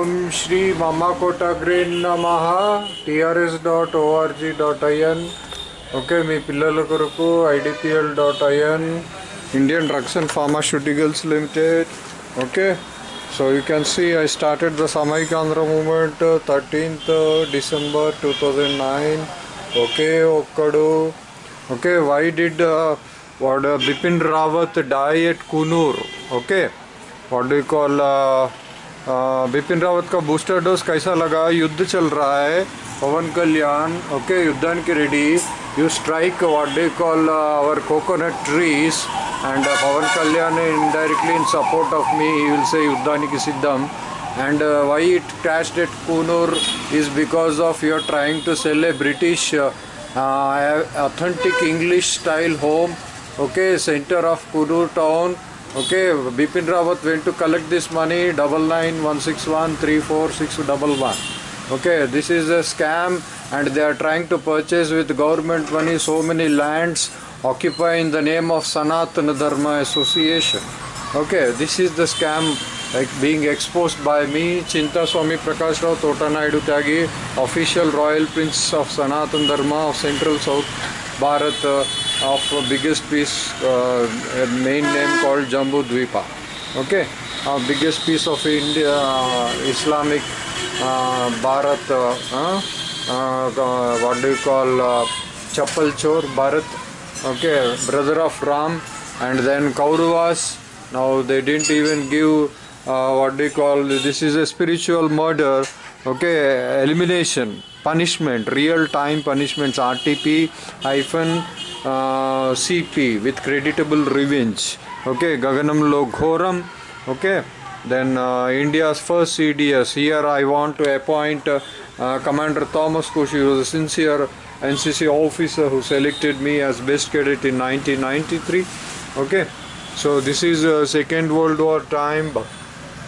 ఓం శ్రీ మమ్మకోటగ్రీన్ నమ. TRS dot org dot in okay మీ పిల్లల కొరకు IDPL dot in Indian drugs and pharmaceuticals limited. Okay so you can see I started the Samaikyandhra movement thirteenth December two thousand nine. Oke Okkadu. Okay why did వాడు Bipin Rawat die at Coonoor. Okay what do call Bipin Rawat का booster dose कैसा लगा? युद्ध चल रहा है, पवन कल्याण, okay युद्धा की ready you strike what they call our coconut trees and Pawan Kalyan indirectly in support of me you will say युद्धा की सिद्धम. And why it crash that Coonoor is because of you are trying to sell a British authentic English style home okay center of Coonoor town okay Bipin Rawat went to collect this money double nine one six one three four six double one. Okay this is a scam and they are trying to purchase with government money so many lands occupy in the name of Sanatana Dharma Association. Okay this is the scam like being exposed by me Chinta Swami Prakash Rao Tota Naidu Tyagi official royal prince of Sanatan Dharma of central south Bharat uh, of biggest piece uh, main name called Jambu Dvipa okay? Uh, biggest piece of India uh, Islamic uh, Bharat what do you call uh, Chappal Chor Bharat. Okay? Brother of Ram and then Kauravas. Now they didn't even give uh, what do you call this is a spiritual murder. Okay? Elimination punishment real time punishments rtp hyphen cp with creditable revenge. Okay gaganamlo ghoram okay then uh, india's first cds here i want to appoint uh, commander thomas kush he was a sincere ncc officer who selected me as best cadet in 1993 okay so this is uh, second world war time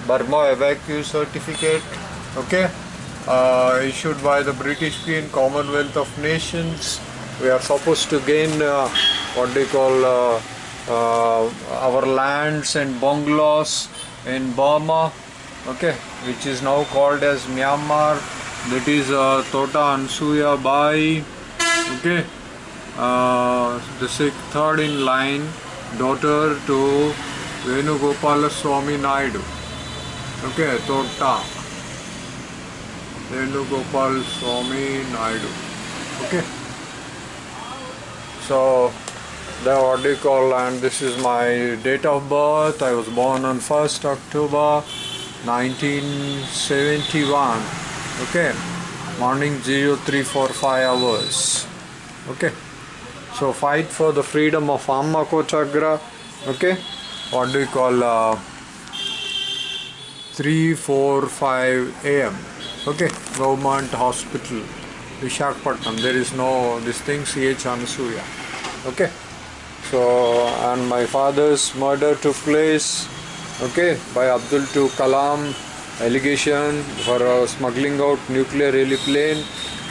burma evacuee certificate. Okay uh, issued by the british queen commonwealth of nations we are supposed to gain uh, what they call uh, uh, our lands and bungalows in burma okay which is now called as myanmar. That is uh, tota ansuya bai okay. Uh, the sixth, third in line daughter to venugopala swami naidu okay tota. Venugopal swami naidu okay so the what do you call and this is my date of birth. I was born on 1st october 1971 okay. Morning 0345 hours. Okay. So fight for the freedom of amma kochagra okay. What do you call uh, 345 am okay. Government hospital Vishakhapatnam. There is no this thing CH Anasuya okay. So and my father's murder took place okay by Abdul to Kalam allegation for uh, smuggling out nuclear heliplane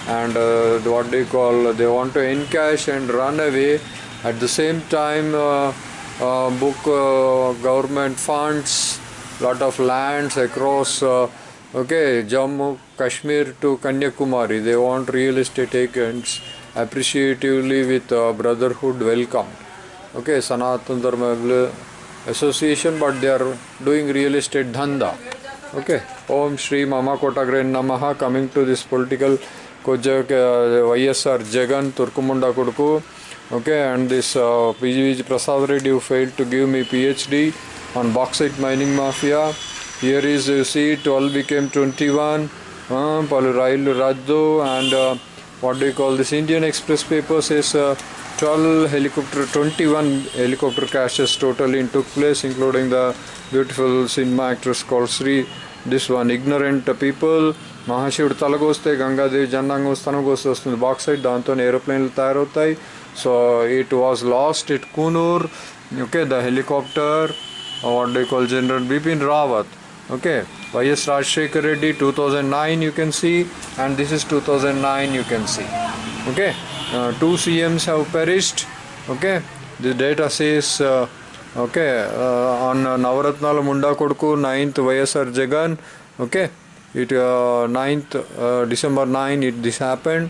and uh, what they call they want to encash and run away. At the same time uh, uh, book uh, government funds lot of lands across uh, okay Jammu Kashmir to Kanyakumari they want real estate agents appreciatively with uh, brotherhood welcome okay Sanatan Dharma association but they are doing real estate dhanda okay Om Shri Mama Kotagre Namaha coming to this political Kojak uh, YSR Jagan Turkumunda Kuduku okay and this uh, PGV Prasad Reddy who failed to give me PhD on bauxite mining mafia here is you see 12 became 21 uh, Palurailu Raddu and uh, what do you call this Indian Express paper says uh, 12 helicopter 21 helicopter crashes totally took place including the beautiful cinema actress called Sri this one ignorant people మహాశివుడు తలగోస్తే గంగాదేవి జన్నాంగం స్తనగోస్తే వస్తుంది bauxite దాంతో ఏరోప్లేన్లు తయారవుతాయి so it was last it Coonoor okay the helicopter what they call general Bipin Rawat okay YS Rajshekar Reddy 2009 you can see and this is 2009 you can see. Okay uh, two CMs have perished. Okay the data says uh, okay uh, on uh, Munda Kodku 9th YSR Jagan. Okay it uh, 9th uh, december 9 it this happened.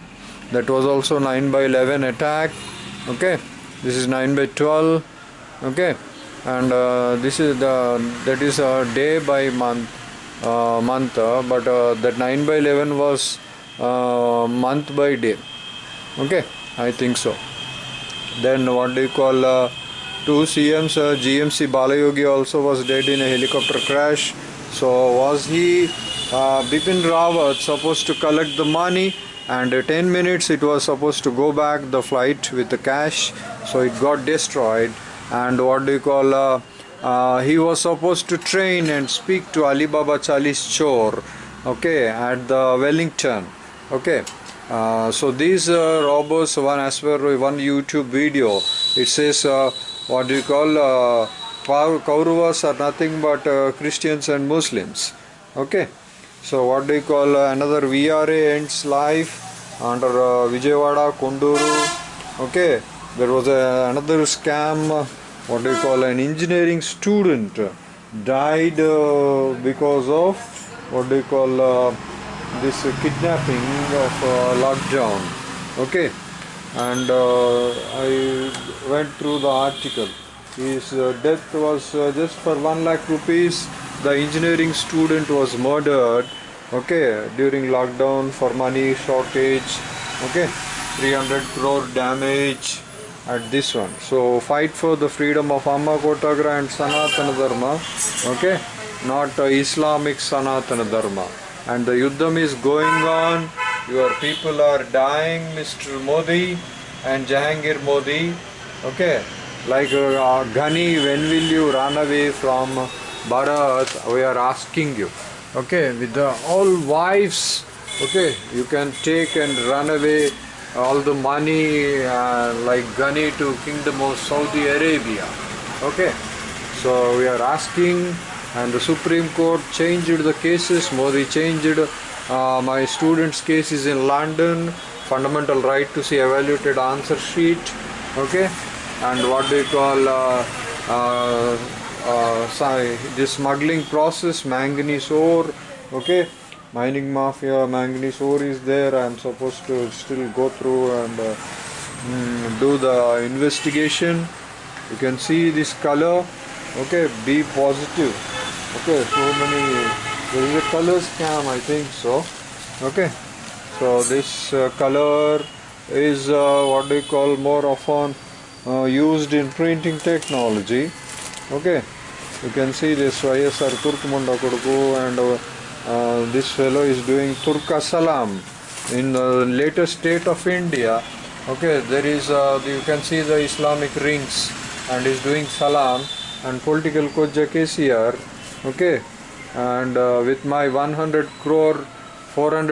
That was also 9 by 11 attack. Okay this is 9 by 12 okay and uh, this is the that is a day by month uh, month uh, but uh, that 9 by 11 was uh, month by day. Okay i think so. Then what do you call uh, two cms gmc balayogi also was dead in a helicopter crash. So was he uh, bipin rawat supposed to collect the money and uh, 10 minutes it was supposed to go back the flight with the cash. So it got destroyed and what do you call uh, uh, he was supposed to train and speak to alibaba chalis chor okay at the wellington okay. Uh, so these uh, robbers one as per one youtube video it says uh, what do you call uh, Kau- kauravas are nothing but uh, christians and muslims okay. So what do you call uh, another vra ends life under vijayawada konduru okay. There was another scam what do you call an engineering student died uh, because of what do you call uh, this kidnapping of uh, lockdown okay? And uh, i went through the article. His uh, death was just for 1 lakh rupees. The engineering student was murdered. Okay? During lockdown for money shortage. Okay? 300 crore damage at this one. So fight for the freedom of amma kotagra and sanatana dharma okay? Not uh, islamic sanatana dharma. And the yuddham is going on. Your people are dying mr modi and jahangir modi okay? Like uh, ghani when will you run away from bharat? We are asking you okay? With the all wives okay? You can take and run away all the money uh, like ghani to kingdom of saudi arabia. Okay? So we are asking and the supreme court changed the cases. Modi changed uh, my student's cases in london. Fundamental right to see evaluated answer sheet. Okay? And what do you call uh, uh, uh, sorry, this smuggling process manganese ore. Okay mining mafia manganese ore is there. I'm supposed to still go through and uh, mm, do the investigation. You can see this color. Okay be positive. Okay so many there is a color scam i think so. Okay so this uh, color is uh, what you call more often uh, used in printing technology. Okay you can see this YSR Turkmunda Koduku and uh, this fellow is doing Turka Salam in the latest state of India. Okay there is uh, you can see the Islamic rings and is doing Salam and political Koja KCR okay and uh, with my 100 crore 400